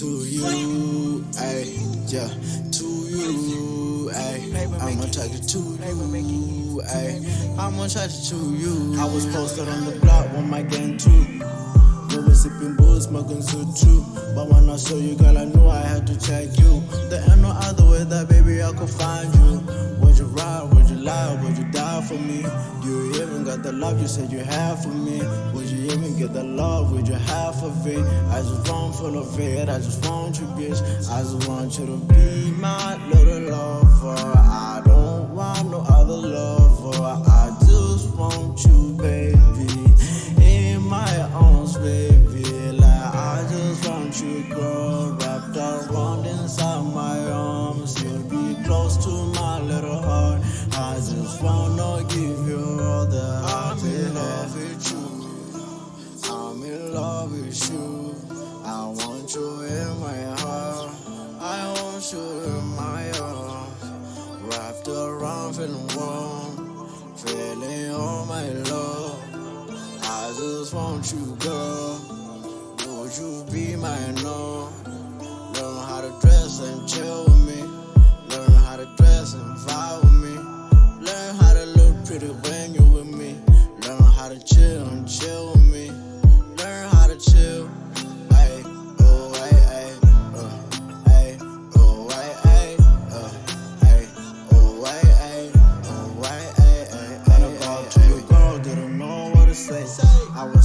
to you, ay, yeah, to you, ay. I'm attracted to you, ay. I'm attracted to you. To you I was posted on the block with my gang too. We were sipping booze, smoking so true. But when I saw you, girl, I knew I had to check you. There ain't no other way that, baby, I could find you. Would you ride? For me? Do You even got the love you said you had for me. Would you even get the love? Would you have of it? I just want full of it. I just want you, bitch. I just want you to be my little lover. I don't love with you. I want you in my heart. I want you in my arms. Wrapped around, feeling warm. Feeling all my love. I just want you, girl. Would you be my no? Learn how to dress and chill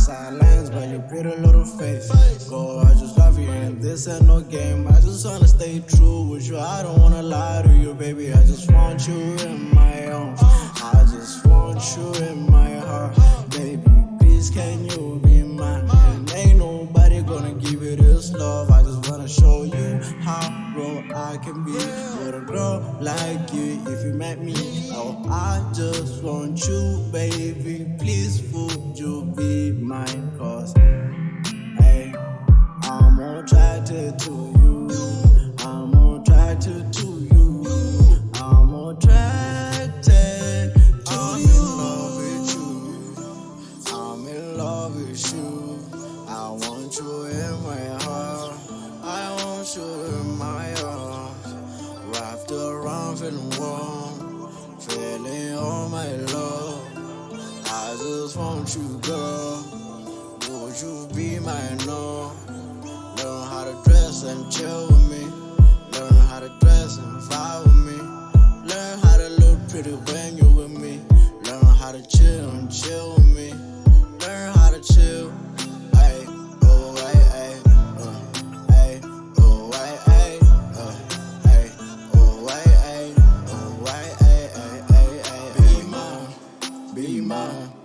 I was silenced by your pretty little face. Girl, I just love you, and this ain't no game. I just wanna stay true with you. I don't wanna lie to you, baby. I just want you in my arms. I just want you in my heart, baby. Please, can you be mine? And ain't nobody gonna give you this love. I just wanna show you how real I can be with a girl like you. If you met me, oh, I just want you, baby. Please, would you be mine? Cause, hey, I'm attracted to you. I'm attracted to you. I'm attracted. to I'm in love with you. I'm in love with you. I want you in my heart. I want you in my arms. Won't you, girl. Would you be my no? Learn how to dress and chill with me. Learn how to dress and fly with me. Learn how to look pretty when you're with me. Learn how to chill and chill with me. Learn how to chill. be mine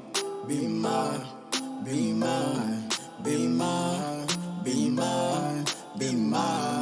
be mine, be mine, be mine, be mine, be mine.